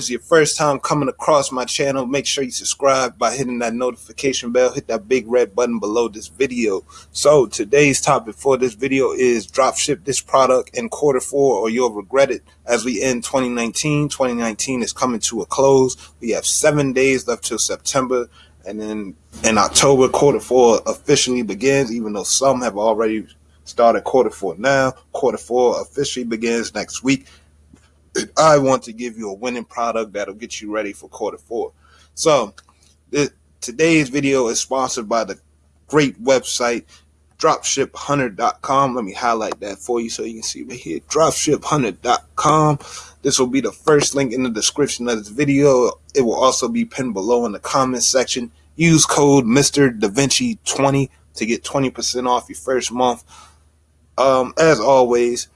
is your first time coming across my channel, make sure you subscribe by hitting that notification bell. Hit that big red button below this video. So today's topic for this video is drop ship this product in quarter four or you'll regret it as we end 2019. 2019 is coming to a close. We have seven days left till September. And then in October, quarter four officially begins, even though some have already started quarter four now. Quarter four officially begins next week. I want to give you a winning product that'll get you ready for quarter four. So today's video is sponsored by the great website dropshiphunter.com. Let me highlight that for you so you can see right here. Dropshiphunter.com. This will be the first link in the description of this video. It will also be pinned below in the comments section. Use code Mr. Da Vinci 20 to get 20% off your first month. Um, as always,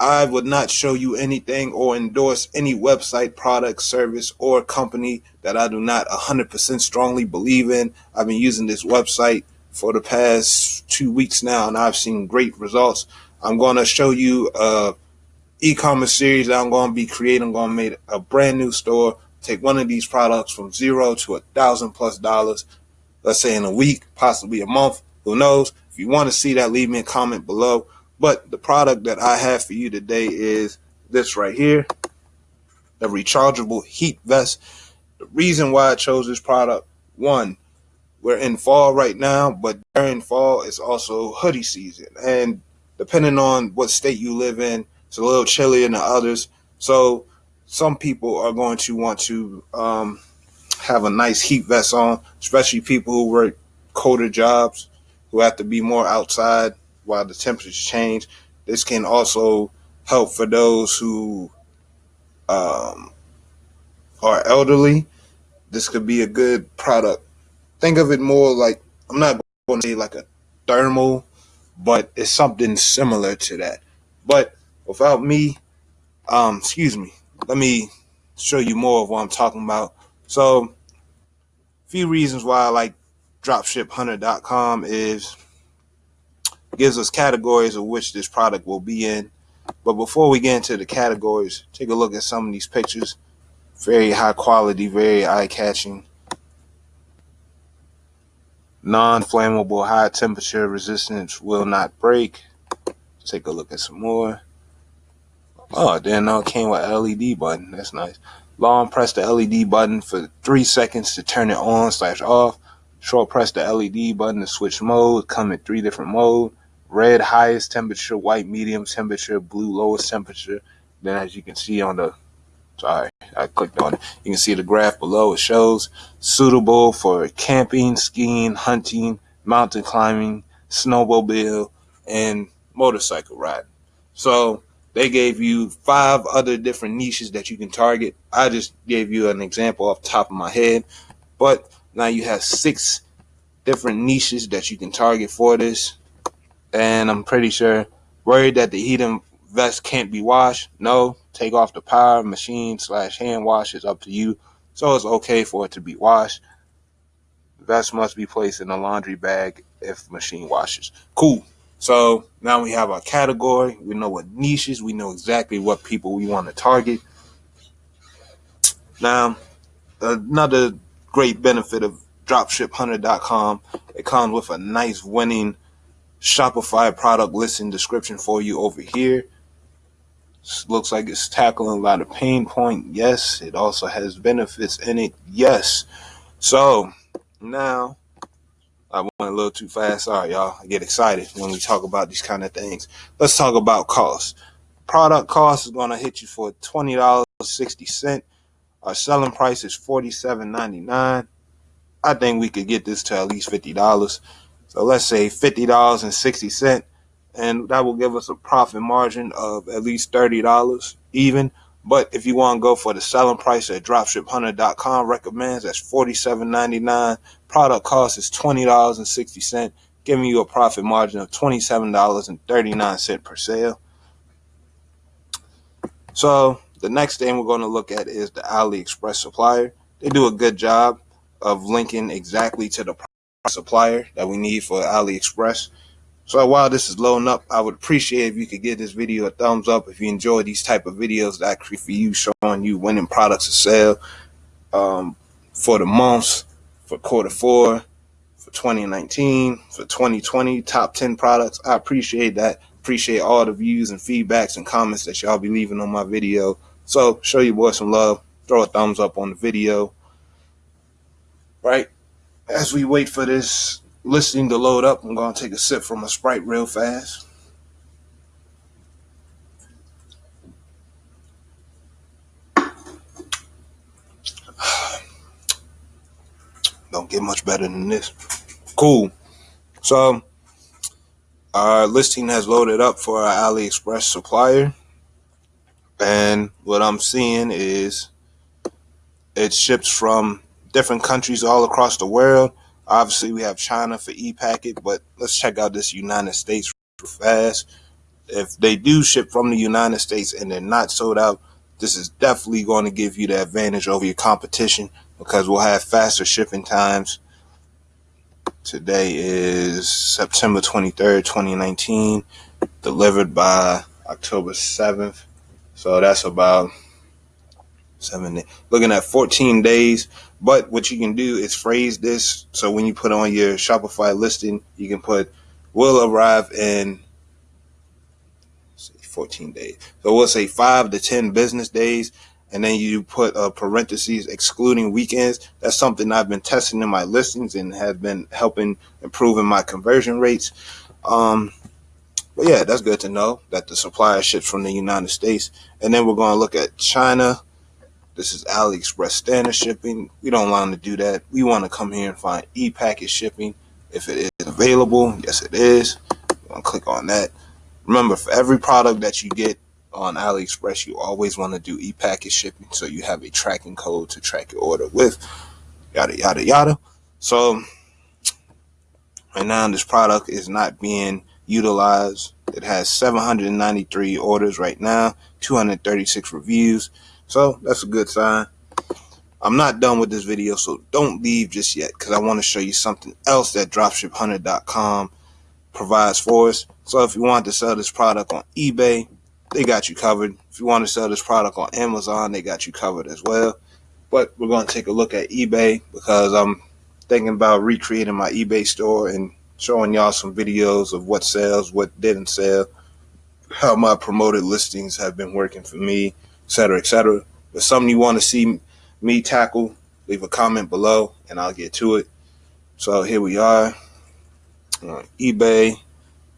I would not show you anything or endorse any website, product, service, or company that I do not 100% strongly believe in. I've been using this website for the past two weeks now, and I've seen great results. I'm going to show you a e-commerce series that I'm going to be creating. I'm going to make a brand new store, take one of these products from zero to a thousand plus dollars, let's say in a week, possibly a month, who knows. If you want to see that, leave me a comment below. But the product that I have for you today is this right here, the rechargeable heat vest. The reason why I chose this product, one, we're in fall right now, but during fall it's also hoodie season. And depending on what state you live in, it's a little chillier than others. So some people are going to want to um, have a nice heat vest on, especially people who work colder jobs, who have to be more outside while the temperatures change. This can also help for those who um, are elderly. This could be a good product. Think of it more like, I'm not going to say like a thermal, but it's something similar to that. But without me, um, excuse me, let me show you more of what I'm talking about. So, a few reasons why I like dropshiphunter.com is gives us categories of which this product will be in. But before we get into the categories, take a look at some of these pictures. Very high quality, very eye-catching. Non-flammable, high temperature resistance will not break. Take a look at some more. Oh, then it came with LED button. That's nice. Long press the LED button for three seconds to turn it on slash off. Short press the LED button to switch mode. Come in three different modes red highest temperature, white medium temperature, blue lowest temperature. Then as you can see on the, sorry, I clicked on it. You can see the graph below. It shows suitable for camping, skiing, hunting, mountain climbing, snowmobile, and motorcycle riding. So they gave you five other different niches that you can target. I just gave you an example off top of my head, but now you have six different niches that you can target for this and I'm pretty sure worried that the heating vest can't be washed. No, take off the power machine slash hand wash is up to you. So it's okay for it to be washed. Vest must be placed in a laundry bag if machine washes. Cool. So now we have our category. We know what niches. We know exactly what people we want to target. Now, another great benefit of dropshiphunter.com, it comes with a nice winning Shopify product listing description for you over here. looks like it's tackling a lot of pain point. Yes, it also has benefits in it. Yes. So now I went a little too fast. Sorry, y'all. I get excited when we talk about these kind of things. Let's talk about cost. Product cost is going to hit you for $20.60. Our selling price is $47.99. I think we could get this to at least $50. So let's say $50.60 and that will give us a profit margin of at least $30 even. But if you want to go for the selling price that dropshiphunter.com recommends, that's $47.99. Product cost is $20.60, giving you a profit margin of $27.39 per sale. So the next thing we're going to look at is the AliExpress supplier. They do a good job of linking exactly to the supplier that we need for AliExpress. So while this is loading up, I would appreciate if you could give this video a thumbs up if you enjoy these type of videos that I create for you, showing you winning products to sell um, for the months, for quarter four, for 2019, for 2020, top 10 products. I appreciate that. Appreciate all the views and feedbacks and comments that y'all be leaving on my video. So show your boy some love. Throw a thumbs up on the video. Right? As we wait for this listing to load up, I'm going to take a sip from a Sprite real fast. Don't get much better than this. Cool. So, our listing has loaded up for our AliExpress supplier. And what I'm seeing is it ships from different countries all across the world. Obviously, we have China for e-packet, but let's check out this United States fast. If they do ship from the United States and they're not sold out, this is definitely going to give you the advantage over your competition because we'll have faster shipping times. Today is September 23rd, 2019, delivered by October 7th. So that's about seven, looking at 14 days. But what you can do is phrase this so when you put on your Shopify listing, you can put will arrive in 14 days. So we'll say five to 10 business days. And then you put a parentheses excluding weekends. That's something I've been testing in my listings and have been helping improving my conversion rates. Um, but yeah, that's good to know that the supplier ships from the United States. And then we're going to look at China. This is AliExpress standard shipping. We don't want to do that. We want to come here and find e-packet shipping. If it is available, yes it is. Click on that. Remember, for every product that you get on AliExpress, you always want to do e-packet shipping so you have a tracking code to track your order with. Yada, yada, yada. So right now this product is not being utilized. It has 793 orders right now, 236 reviews. So that's a good sign. I'm not done with this video, so don't leave just yet because I want to show you something else that dropshiphunter.com provides for us. So if you want to sell this product on eBay, they got you covered. If you want to sell this product on Amazon, they got you covered as well. But we're going to take a look at eBay because I'm thinking about recreating my eBay store and showing y'all some videos of what sells, what didn't sell, how my promoted listings have been working for me, etc., etc. If something you want to see me tackle, leave a comment below and I'll get to it. So here we are on eBay.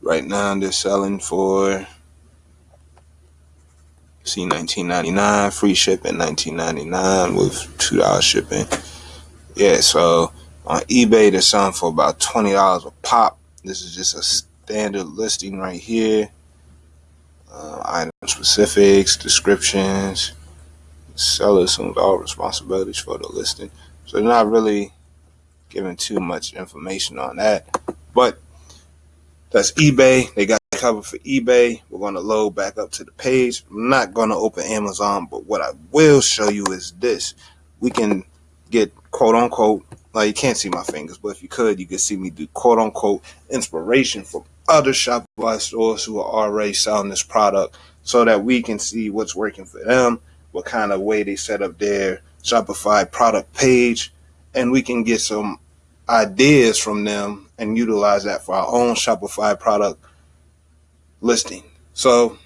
Right now they're selling for see 19.99 free shipping 19.99 with two dollars shipping. Yeah, so on eBay, they're selling for about $20 a pop. This is just a standard listing right here. Uh, item specifics, descriptions. Seller assumes all responsibilities for the listing. So they're not really giving too much information on that. But that's eBay. They got covered for eBay. We're going to load back up to the page. I'm not going to open Amazon, but what I will show you is this. We can get quote unquote like you can't see my fingers, but if you could, you could see me do quote unquote inspiration from other Shopify stores who are already selling this product so that we can see what's working for them, what kind of way they set up their Shopify product page, and we can get some ideas from them and utilize that for our own Shopify product listing. So,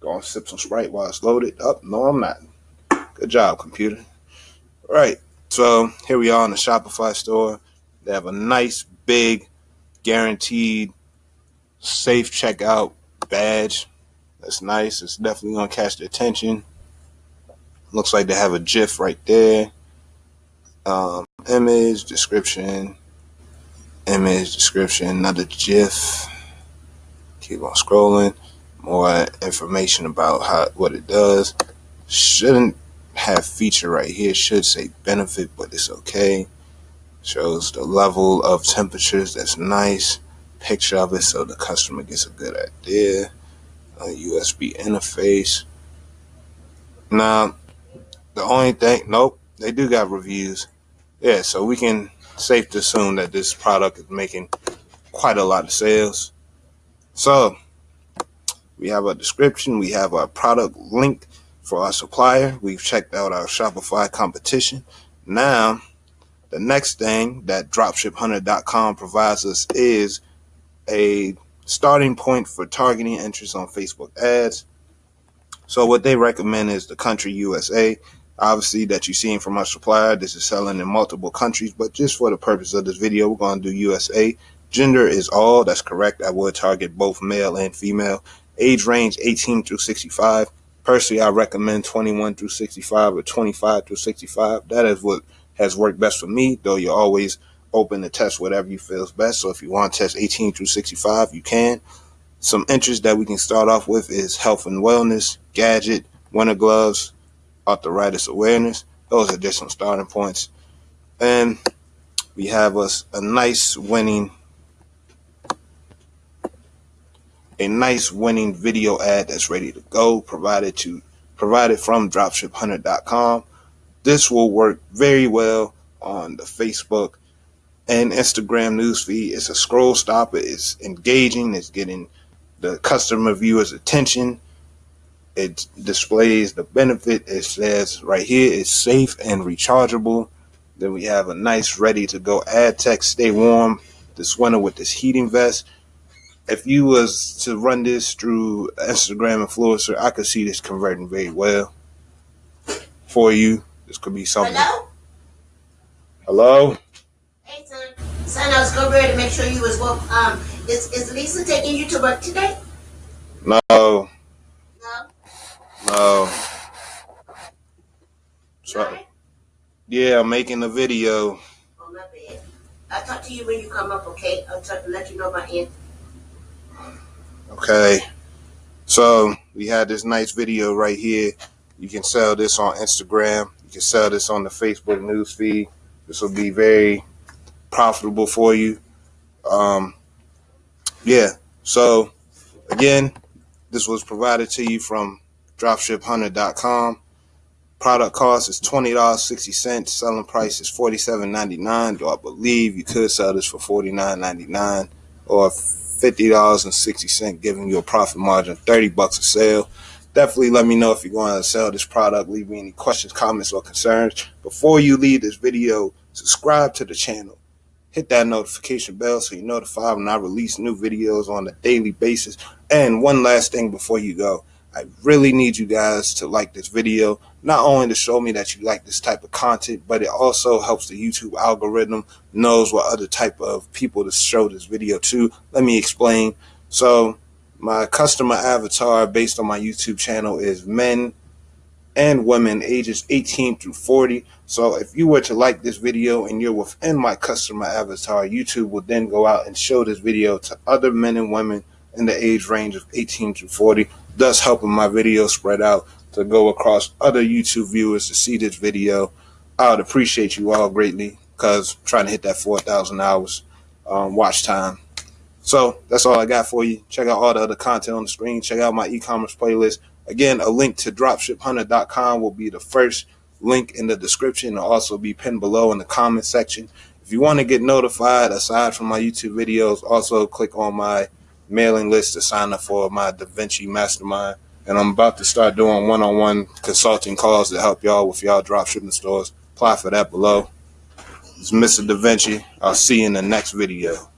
go and sip some Sprite while it's loaded up. Oh, no, I'm not. Good job, computer. All right. So here we are in the Shopify store. They have a nice, big, guaranteed, safe checkout badge. That's nice. It's definitely going to catch the attention. Looks like they have a GIF right there. Um, image, description, image, description, another GIF. Keep on scrolling. More information about how what it does. Shouldn't have feature right here should say benefit, but it's okay. Shows the level of temperatures. That's nice. Picture of it so the customer gets a good idea. A USB interface. Now, the only thing, nope, they do got reviews. Yeah, so we can safe to assume that this product is making quite a lot of sales. So we have a description, we have our product link for our supplier. We've checked out our Shopify competition. Now, the next thing that dropshiphunter.com provides us is a starting point for targeting interest on Facebook ads. So what they recommend is the country USA. Obviously that you're seeing from our supplier, this is selling in multiple countries, but just for the purpose of this video, we're going to do USA. Gender is all, that's correct. I would target both male and female. Age range 18 through 65. Personally, I recommend 21 through 65 or 25 through 65. That is what has worked best for me, though you're always open to test whatever you feel is best. So if you want to test 18 through 65, you can. Some interests that we can start off with is health and wellness, gadget, winter gloves, arthritis awareness. Those are just some starting points. And we have us a nice winning a nice winning video ad that's ready to go provided to provided from dropshiphunter.com this will work very well on the facebook and instagram newsfeed it's a scroll stopper it's engaging it's getting the customer viewer's attention it displays the benefit it says right here it's safe and rechargeable then we have a nice ready to go ad text stay warm this winter with this heating vest if you was to run this through Instagram influencer, I could see this converting very well for you. This could be something. Hello? Hello? Hey, son. Son, I was going ready to make sure you was well. Um, is, is Lisa taking you to work today? No. No? No. Sorry. Right? yeah, I'm making a video. Oh, my bad. I'll talk to you when you come up, okay? I'll talk, let you know my end. Okay. So we had this nice video right here. You can sell this on Instagram. You can sell this on the Facebook news feed. This will be very profitable for you. Um, yeah. So again, this was provided to you from dropshiphunter.com. Product cost is twenty dollars sixty cents. Selling price is forty seven ninety nine. Though I believe you could sell this for forty nine ninety nine or fifty dollars and sixty cent, giving you a profit margin of thirty bucks a sale. Definitely let me know if you're going to sell this product. Leave me any questions, comments, or concerns. Before you leave this video, subscribe to the channel. Hit that notification bell so you're notified when I release new videos on a daily basis. And one last thing before you go. I really need you guys to like this video, not only to show me that you like this type of content, but it also helps the YouTube algorithm knows what other type of people to show this video to. Let me explain. So my customer avatar based on my YouTube channel is men and women ages 18 through 40. So if you were to like this video and you're within my customer avatar, YouTube will then go out and show this video to other men and women in the age range of 18 to 40, thus helping my video spread out to go across other YouTube viewers to see this video. I would appreciate you all greatly because trying to hit that 4,000 hours um, watch time. So that's all I got for you. Check out all the other content on the screen. Check out my e-commerce playlist. Again, a link to dropshiphunter.com will be the first link in the description. It'll also be pinned below in the comment section. If you want to get notified aside from my YouTube videos, also click on my mailing list to sign up for my DaVinci Mastermind. And I'm about to start doing one-on-one consulting calls to help y'all with y'all dropshipping stores. Apply for that below. It's Mr. DaVinci. I'll see you in the next video.